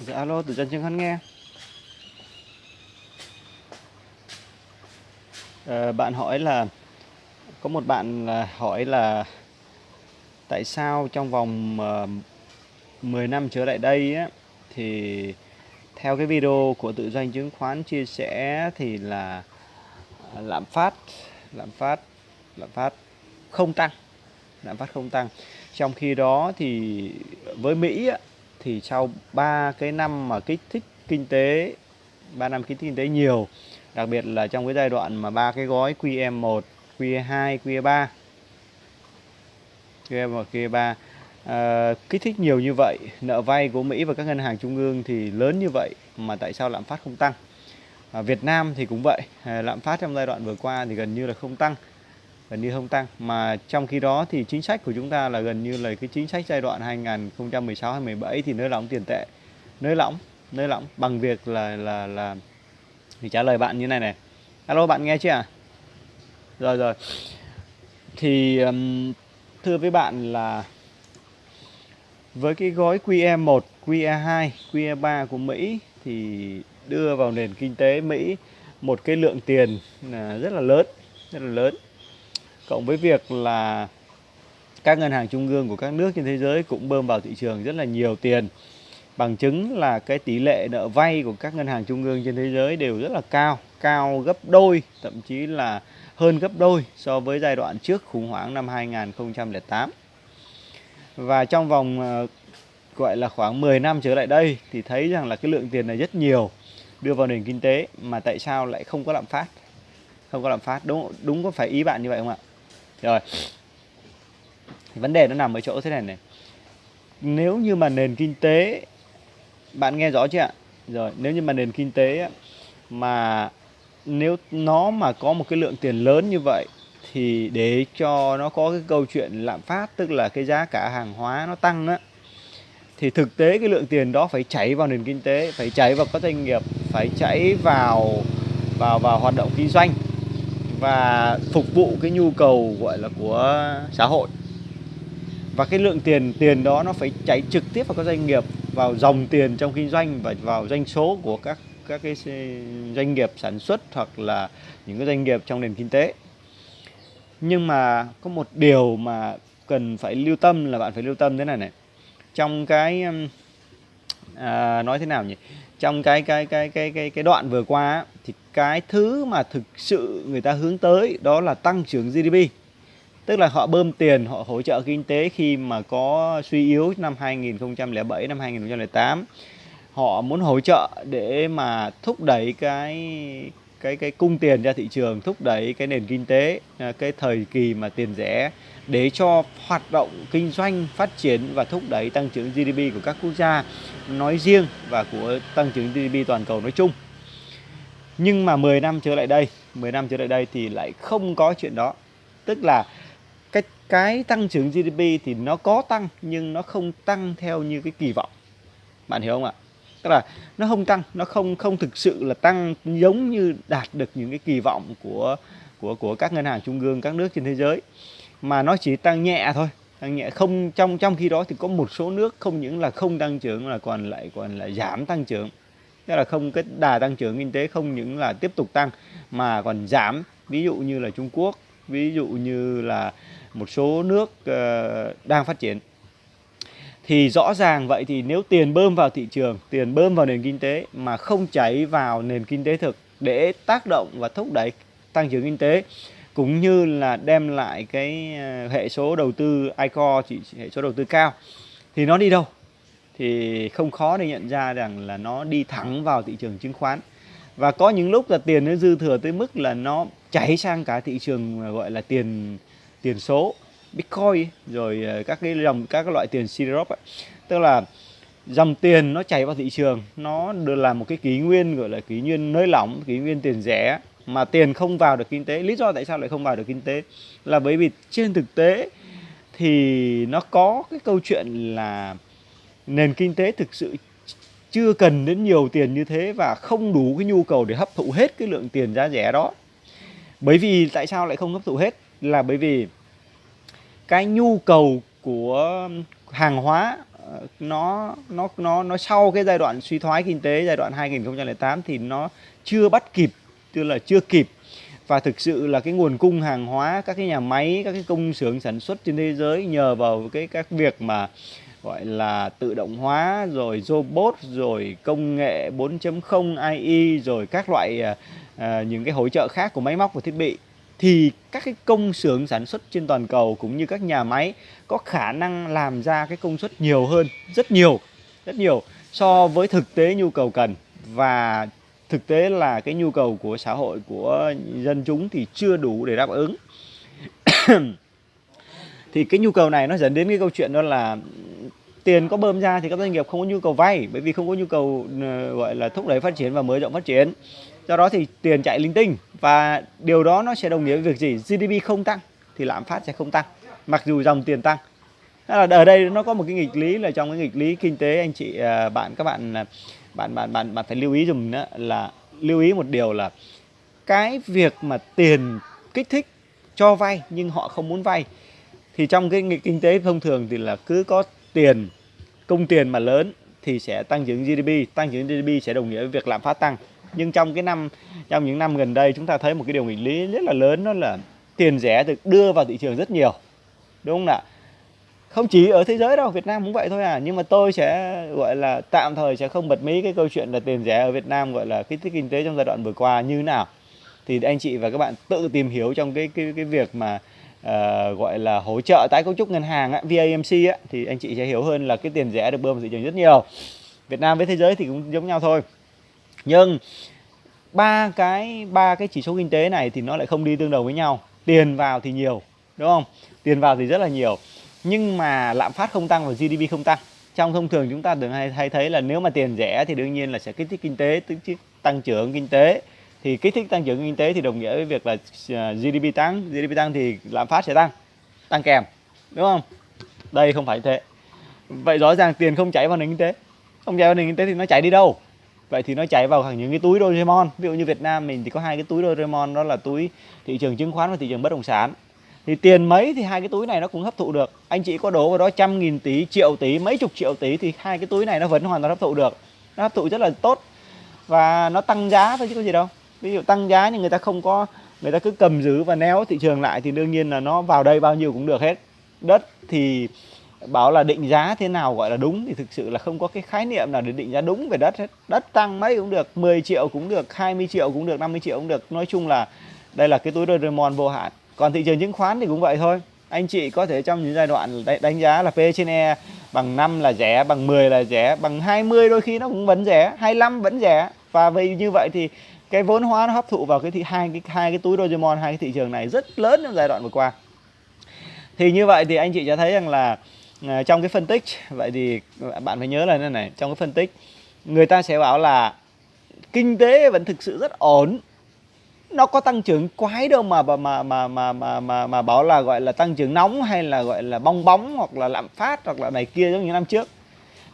Dạ alo, từ dân chứng khoán nghe. à, bạn hỏi là có một bạn là hỏi là tại sao trong vòng ờ, uh, 10 năm trở lại đây á thì theo cái video của tự doanh chứng khoán chia sẻ thì là ờ, lạm phát lạm phát lạm phát không tăng lạm phát không tăng trong khi đó thì với Mỹ á, thì sau 3 cái năm mà kích thích kinh tế 3 năm kích thích kinh tế nhiều đặc biệt là trong cái giai đoạn mà ba cái gói QE1 QE2 QE3 QE1 QE3 à, ờ, kích thích nhiều như vậy nợ vay của Mỹ và các ngân hàng trung ương thì lớn như vậy mà tại sao lạm phát không tăng? À, Việt Nam thì cũng vậy à, lạm phát trong giai đoạn vừa qua thì gần như là không tăng gần như không tăng. Mà trong khi đó thì chính sách của chúng ta là gần như là cái chính sách giai đoạn 2016 2017 thì nới lỏng tiền tệ. Nới lỏng nới lỏng bằng việc là là là thì trả lời bạn như này này. Alo bạn nghe chưa à rồi rồi. Thì um, thưa với bạn là với cái gói QE1, QE2, QE3 của Mỹ thì đưa vào nền kinh tế Mỹ một cái lượng tiền à, rất là lớn, rất là lớn. Cộng với việc là các ngân hàng trung ương của các nước trên thế giới cũng bơm vào thị trường rất là nhiều tiền. Bằng chứng là cái tỷ lệ nợ vay của các ngân hàng trung ương trên thế giới đều rất là cao, cao gấp đôi, thậm chí là hơn gấp đôi so với giai đoạn trước khủng hoảng năm 2008. Và trong vòng ờ, gọi là khoảng 10 năm trở lại đây thì thấy rằng là cái lượng tiền này rất nhiều đưa vào nền kinh tế mà tại sao lại không có lạm phát? Không có lạm phát, đúng đúng có phải ý bạn như vậy không ạ? Rồi. Vấn đề nó nằm ở chỗ thế này này. Nếu như mà nền kinh tế bạn nghe rõ chưa ạ? Rồi, nếu như mà nền kinh tế mà nếu nó mà có một cái lượng tiền lớn như vậy thì để cho nó có cái câu chuyện lạm phát tức là cái giá cả hàng hóa nó tăng á thì thực tế cái lượng tiền đó phải chảy vào nền kinh tế phải chảy vào các doanh nghiệp phải chảy vào vào vào hoạt động kinh doanh và phục vụ cái nhu cầu gọi là của xã hội. Và cái lượng tiền tiền đó nó phải chảy trực tiếp vào các doanh nghiệp vào dòng tiền trong kinh doanh và vào doanh số của các các cái doanh nghiệp sản xuất hoặc là những cái doanh nghiệp trong nền kinh tế. Nhưng mà có một điều mà cần phải lưu tâm là bạn phải lưu tâm thế này này. Trong cái um, à, nói thế nào nhỉ? Trong cái cái cái cái cái cái đoạn vừa qua thì cái thứ mà thực sự người ta hướng tới, đó là tăng trưởng GDP tức là họ bơm tiền, họ hỗ trợ kinh tế khi mà có suy yếu năm 2007 năm 2008 họ muốn hỗ trợ để mà thúc đẩy cái cái cái cung tiền ra thị trường, thúc đẩy cái nền kinh tế à, cái thời kỳ mà tiền rẻ, để cho hoạt động kinh doanh phát triển và thúc đẩy tăng trưởng GDP của các quốc gia nói riêng và của tăng trưởng GDP toàn cầu nói chung. Nhưng mà 10 năm trở lại đây, 10 năm trở lại đây thì lại không có chuyện đó. Tức là cái cái tăng trưởng GDP thì nó có tăng nhưng nó không tăng theo như cái kỳ vọng. Bạn hiểu không ạ? tức là nó không tăng nó không không thực sự là tăng giống như đạt được những cái kỳ vọng của của của các ngân hàng trung ương các nước trên thế giới mà nó chỉ tăng nhẹ thôi tăng nhẹ không trong trong khi đó thì có một số nước không những là không tăng trưởng là còn lại còn là giảm tăng trưởng tức là không cái đà tăng trưởng kinh tế không những là tiếp tục tăng mà còn giảm ví dụ như là Trung Quốc ví dụ như là một số nước uh, đang phát triển thì rõ ràng vậy thì nếu tiền bơm vào thị trường, tiền bơm vào nền kinh tế mà không chảy vào nền kinh tế thực để tác động và thúc đẩy tăng trưởng kinh tế cũng như là đem lại cái ờ, hệ số đầu tư ICO chỉ hệ số đầu tư cao thì nó đi đâu? Thì không khó để nhận ra rằng là nó đi thẳng vào thị trường chứng khoán. Và có những lúc là tiền nó dư thừa tới mức là nó chảy sang cả thị trường à, gọi là tiền tiền số, Bitcoin, rồi à, các cái dòng, các cái loại tiền Syrup ấy. tức là dòng tiền nó chảy vào thị trường, nó được là một cái kỷ nguyên, gọi là kỷ nguyên nới lỏng, kỷ nguyên tiền rẻ, mà tiền không vào được kinh tế lý do tại sao lại không vào được kinh tế là bởi vì trên thực tế thì nó có cái câu chuyện là nền kinh tế thực sự chưa cần đến nhiều tiền như thế và không đủ cái nhu cầu để hấp thụ hết cái lượng tiền giá rẻ đó. Bởi vì tại sao lại không hấp thụ hết? Là bởi vì cái nhu cầu của hàng hóa ờ, nó nó nó nó sau cái giai đoạn suy thoái kinh tế giai đoạn 2008 thì nó chưa bắt kịp, tức là chưa kịp. Và thực sự là cái nguồn cung hàng hóa, các cái nhà máy, các cái công xưởng sản xuất trên thế giới nhờ vào cái, các việc mà gọi là tự động hóa rồi robot rồi công nghệ 4.0 AI rồi các loại à, à, những cái hỗ trợ khác của máy móc và thiết bị. Thì các cái công xưởng sản xuất trên toàn cầu cũng như các nhà máy có khả năng làm ra cái công suất nhiều hơn rất nhiều rất nhiều so với thực tế nhu cầu cần. Và thực tế là cái nhu cầu của xã hội của dân chúng thì chưa đủ để đáp ứng. thì cái nhu cầu này nó dẫn đến cái câu chuyện đó là tiền có bơm ra thì các doanh nghiệp không có nhu cầu vay, bởi vì không có nhu cầu ờ, gọi là, thúc đẩy phát triển và mở rộng phát triển. Do đó thì tiền chạy linh tinh và điều đó nó sẽ đồng nghĩa với việc gì? GDP không tăng thì lạm phát sẽ không tăng, mặc dù dòng tiền tăng. Là ở đây nó có một cái nghịch lý là trong cái nghịch lý kinh tế, anh chị ờ, bạn, các bạn ờ, bạn bạn bạn bạn phải lưu ý dùm đó là lưu ý một điều là cái việc mà tiền kích thích cho vay nhưng họ không muốn vay thì trong cái kinh tế thông thường thì là cứ có tiền công tiền mà lớn thì sẽ tăng trưởng GDP tăng trưởng GDP sẽ đồng nghĩa với việc lạm phát tăng. Nhưng trong cái năm, trong những năm gần đây chúng ta thấy một cái điều nghịch lý rất là lớn, đó là tiền rẻ được đưa vào thị trường rất nhiều. Đúng không ạ? Không chỉ ở thế giới đâu, Việt Nam cũng vậy thôi à. Nhưng mà tôi sẽ, gọi là, tạm thời sẽ không bật mí cái câu chuyện là tiền rẻ ở Việt Nam, gọi là kích thích kinh tế trong giai đoạn vừa qua như thế nào. Thì anh chị và các bạn tự tìm hiểu trong cái cái cái việc mà uh, gọi là hỗ trợ tái cấu trúc ngân hàng á, VAMC á, thì anh chị sẽ hiểu hơn là cái tiền rẻ được bơm vào thị trường rất nhiều. Việt Nam với thế giới thì cũng giống nhau thôi. Nhưng ba cái ba cái chỉ số kinh tế này thì nó lại không đi tương đồng với nhau. Tiền vào thì nhiều đúng không? Tiền vào thì rất là nhiều. Nhưng mà lạm phát không tăng và GDP không tăng. Trong thông thường chúng ta thường hay, hay thấy là nếu mà tiền rẻ thì đương nhiên là sẽ kích thích kinh tế tức tăng trưởng kinh tế thì kích thích tăng trưởng kinh tế thì đồng nghĩa với việc là à, GDP tăng. GDP tăng thì lạm phát sẽ tăng tăng kèm, đúng không? Đây không phải thế. Vậy rõ ràng tiền không chảy vào nền kinh tế. Không chảy vào nền kinh tế thì nó chảy đi đâu? Vậy thì nó chảy vào những cái túi Doraemon. Ví dụ như Việt Nam mình thì có hai cái túi Doraemon, đó là túi thị trường chứng khoán và thị trường bất động sản. Thì tiền mấy thì hai cái túi này nó cũng hấp thụ được. Anh chị có đổ vào đó trăm nghìn tỷ, triệu tỷ, mấy chục triệu tỷ thì hai cái túi này nó vẫn hoàn toàn hấp thụ được. Nó hấp thụ rất là tốt và nó tăng giá thôi chứ có gì đâu ví dụ tăng giá nhưng người ta không có, người ta cứ cầm giữ và néo thị trường lại thì đương nhiên là nó vào đây bao nhiêu cũng được hết. Đất thì bảo là định giá thế nào gọi là đúng thì thực sự là không có cái khái niệm nào để định giá đúng về đất hết. Đất tăng mấy cũng được 10 triệu cũng được 20 triệu cũng được 50 triệu cũng được. Nói chung là đây là cái túi Doraemon vô hạn. Còn thị trường chứng khoán thì cũng vậy thôi. Anh chị có thể trong những giai đoạn đánh giá là P trên E bằng 5 là rẻ, bằng 10 là rẻ, bằng 20 đôi khi nó cũng vẫn rẻ 25 vẫn rẻ. Và vì như vậy thì cái vốn hóa nó hấp thụ vào cái thị hai cái hai cái túi Dogemon hai cái thị trường này rất lớn trong giai đoạn vừa qua. Thì như vậy thì anh chị cho thấy rằng là à, trong cái phân tích vậy thì bạn phải nhớ là thế này trong cái phân tích người ta sẽ bảo là kinh tế vẫn thực sự rất ổn nó có tăng trưởng quái đâu mà mà mà mà mà mà mà, mà bảo là gọi là tăng trưởng nóng hay là gọi là bong bóng hoặc là lạm phát hoặc là này kia giống như năm trước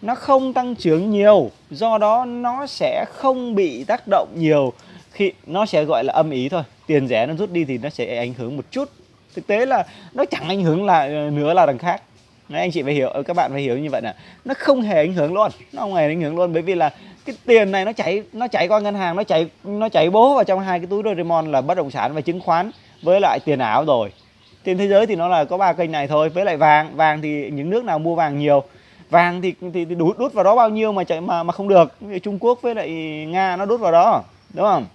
nó không tăng trưởng nhiều do đó nó sẽ không bị tác động nhiều. Khi nó sẽ gọi là âm ý thôi. Tiền rẻ nó rút đi thì nó sẽ ảnh hưởng một chút. Thực tế là nó chẳng ảnh hưởng là ờ, nữa là đằng khác. Đấy, anh chị phải hiểu ờ, các bạn phải hiểu như vậy là nó không hề ảnh hưởng luôn. Nó không hề ảnh hưởng luôn bởi vì là cái tiền này nó chảy nó chảy qua ngân hàng nó chảy nó chảy bố vào trong hai cái túi Doraemon là bất động sản và chứng khoán với lại tiền ảo rồi. Trên thế giới thì nó là có ba kênh này thôi với lại vàng. Vàng thì những nước nào mua vàng nhiều vàng thì thì, thì đút đút vào đó bao nhiêu mà chạy mà mà không được? Trung Quốc với lại Nga nó đút vào đó đúng không?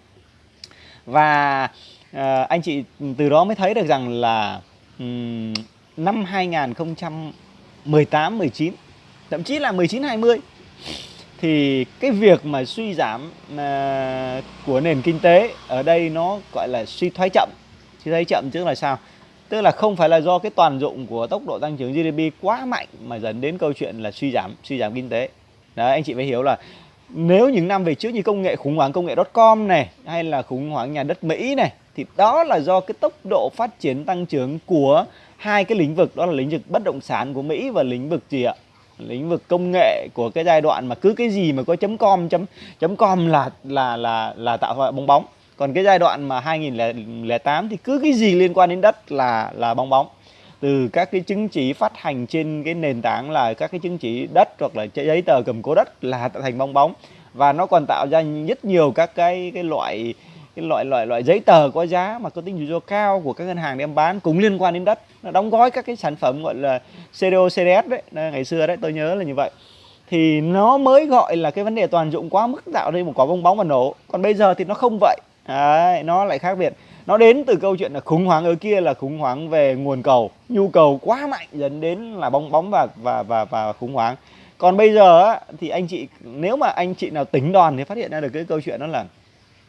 Và uh, anh chị từ đó mới thấy được rằng là um, năm 2018 19 thậm chí là 19 20 thì cái việc mà suy giảm uh, của nền kinh tế ở đây nó gọi là suy thoái chậm. Suy thoái chậm tức là sao? Tức là không phải là do cái toàn dụng của tốc độ tăng trưởng GDP quá mạnh mà dẫn đến câu chuyện là suy giảm suy giảm kinh tế. Đấy, anh chị phải hiểu là nếu những năm về trước như công nghệ, khủng hoảng công nghệ com này, hay là khủng hoảng nhà đất Mỹ này, thì đó là do cái tốc độ phát triển tăng trưởng của hai cái lĩnh vực, đó là lĩnh vực bất động sản của Mỹ và lĩnh vực gì ạ? Lĩnh vực công nghệ của cái giai đoạn mà cứ cái gì mà có chấm com chấm chấm com là là là là tạo ra bong bóng còn cái giai đoạn mà 2008 thì cứ cái gì liên quan đến đất là là bong bóng. Từ các cái chứng chỉ phát hành trên cái nền tảng là các cái chứng chỉ đất hoặc là giấy tờ cầm cố đất là tạo thành bong bóng. Và nó còn tạo ra rất nhiều các cái cái loại cái loại loại loại giấy tờ có giá mà có tính rủi ro cao của các ngân hàng đem bán cũng liên quan đến đất. Nó đóng gói các cái sản phẩm gọi là CDO CDS đấy ngày xưa đấy, tôi nhớ là như vậy. Thì nó mới gọi là cái vấn đề toàn dụng quá mức tạo nên một quả bong bóng và nổ. Còn bây giờ thì nó không vậy đấy, nó lại khác biệt. Nó đến từ câu chuyện là khủng hoảng ở kia là khủng hoảng về nguồn cầu. Nhu cầu quá mạnh dẫn đến là bong bóng và và và và khủng hoảng. Còn bây giờ á, thì anh chị nếu mà anh chị nào tính đòn thì phát hiện ra được cái câu chuyện đó là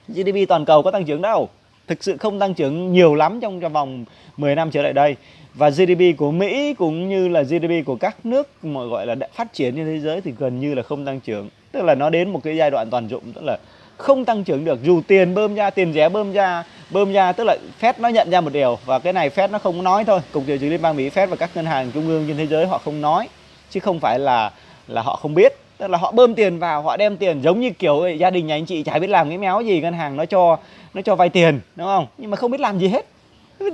GDP toàn cầu có tăng trưởng đâu. Thực sự không tăng trưởng nhiều lắm trong trong vòng 10 năm trở lại đây. Và GDP của Mỹ cũng như là GDP của các nước mà gọi là đã phát triển trên thế giới thì gần như là không tăng trưởng. Tức là nó đến một cái giai đoạn toàn dụng tức là không tăng trưởng được, dù tiền bơm ra, tiền rẻ bơm ra bơm ra, tức là Fed nó nhận ra một điều, và cái này Fed nó không nói thôi. Cục dự trữ liên bang Mỹ, Fed và các ngân hàng trung ương trên thế giới họ không nói, chứ không phải là là họ không biết. Tức là họ bơm tiền vào, họ đem tiền giống như kiểu gia đình nhà anh chị chả biết làm cái méo gì, ngân hàng nó cho nó cho vay tiền, đúng không? Nhưng mà không biết làm gì hết.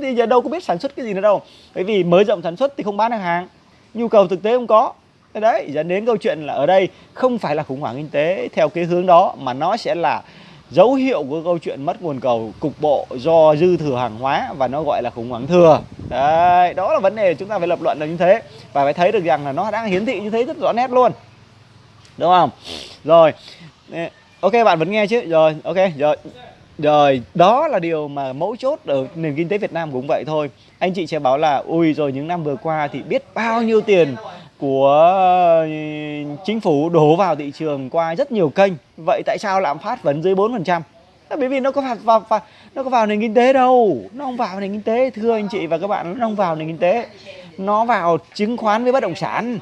Bây giờ đâu có biết sản xuất cái gì nữa đâu. Bởi vì mới rộng sản xuất thì không bán được hàng. Nhu cầu thực tế không có đấy, dẫn đến câu chuyện là ở đây không phải là khủng hoảng kinh tế theo cái hướng đó, mà nó sẽ là dấu hiệu của câu chuyện mất nguồn cầu cục bộ do dư thừa hàng hóa và nó gọi là khủng hoảng thừa. Đấy, đó là vấn đề chúng ta phải lập luận là như thế. Và phải thấy được rằng là nó đang hiển thị như thế rất rõ nét luôn. Đúng không? Rồi ok, bạn vẫn nghe chứ? Rồi, ok, rồi. Rồi, đó là điều mà mấu chốt ở nền kinh tế Việt Nam cũng vậy thôi. Anh chị sẽ bảo là, ui, rồi những năm vừa qua thì biết bao nhiêu tiền của ờ, chính phủ đổ vào thị trường qua rất nhiều kênh. Vậy tại sao lạm phát vẫn dưới 4% bởi vì nó có vào, vào, vào nó có vào nền kinh tế đâu. Nó không vào nền kinh tế thưa anh chị và các bạn nó không vào nền kinh tế. Nó vào chứng khoán với bất động sản.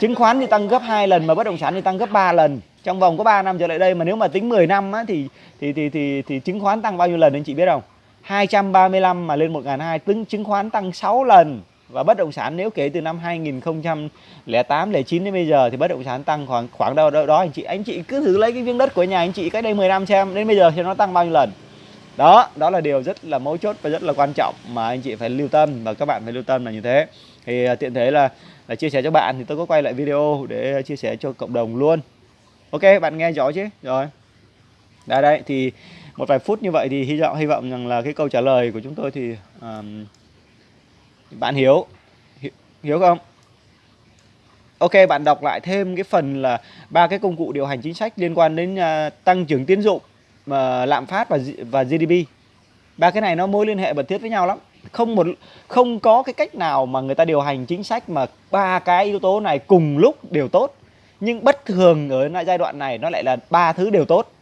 Chứng khoán thì tăng gấp 2 lần mà bất động sản thì tăng gấp 3 lần. Trong vòng có 3 năm trở lại đây mà nếu mà tính 10 năm á, thì, thì thì thì thì chứng khoán tăng bao nhiêu lần anh chị biết không? 235 mà lên 1.200 tính chứng khoán tăng 6 lần và bất động sản nếu kể từ năm 2008 09 đến bây giờ thì bất động sản tăng khoảng khoảng đâu đó đó anh chị anh chị cứ thử lấy cái viên đất của nhà anh chị cách đây 10 năm xem đến bây giờ thì nó tăng bao nhiêu lần. Đó đó là điều rất là mấu chốt và rất là quan trọng mà anh chị phải lưu tâm và các bạn phải lưu tâm là như thế. Thì à, tiện thế là là chia sẻ cho bạn thì tôi có quay lại video để chia sẻ cho cộng đồng luôn. Ok bạn nghe rõ chứ? Rồi. Đây đây thì một vài phút như vậy thì hy vọng hy vọng rằng là cái câu trả lời của chúng tôi thì um, bạn hiểu hiểu không? Ok bạn đọc lại thêm cái phần là ba cái công cụ điều hành chính sách liên quan đến uh, tăng trưởng tiến dụng uh, lạm phát và và GDP ba cái này nó mối liên hệ mật thiết với nhau lắm. Không một không có cái cách nào mà người ta điều hành chính sách mà ba cái yếu tố này cùng lúc đều tốt. Nhưng bất thường ở giai đoạn này nó lại là ba thứ đều tốt.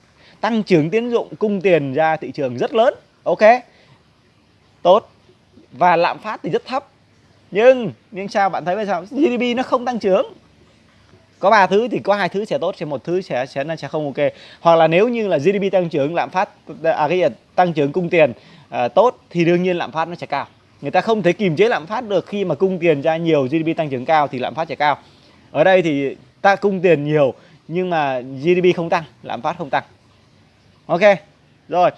Tăng trưởng tiến dụng cung tiền ra thị trường rất lớn. Ok? Tốt và lạm phát thì rất thấp. Nhưng nhưng sao bạn thấy bây sao GDP nó không tăng trưởng? Có ba thứ thì có hai thứ sẽ tốt sẽ một thứ sẽ sẽ nó sẽ không ok. Hoặc là nếu như là GDP tăng trưởng lạm phát à cái gì tăng trưởng cung tiền à, tốt thì đương nhiên lạm phát nó sẽ cao. Người ta không thể kiềm chế lạm phát được khi mà cung tiền ra nhiều GDP tăng trưởng cao thì lạm phát sẽ cao. Ở đây thì ta cung tiền nhiều nhưng mà GDP không tăng lạm phát không tăng. Ok rồi.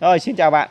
Rồi xin chào bạn.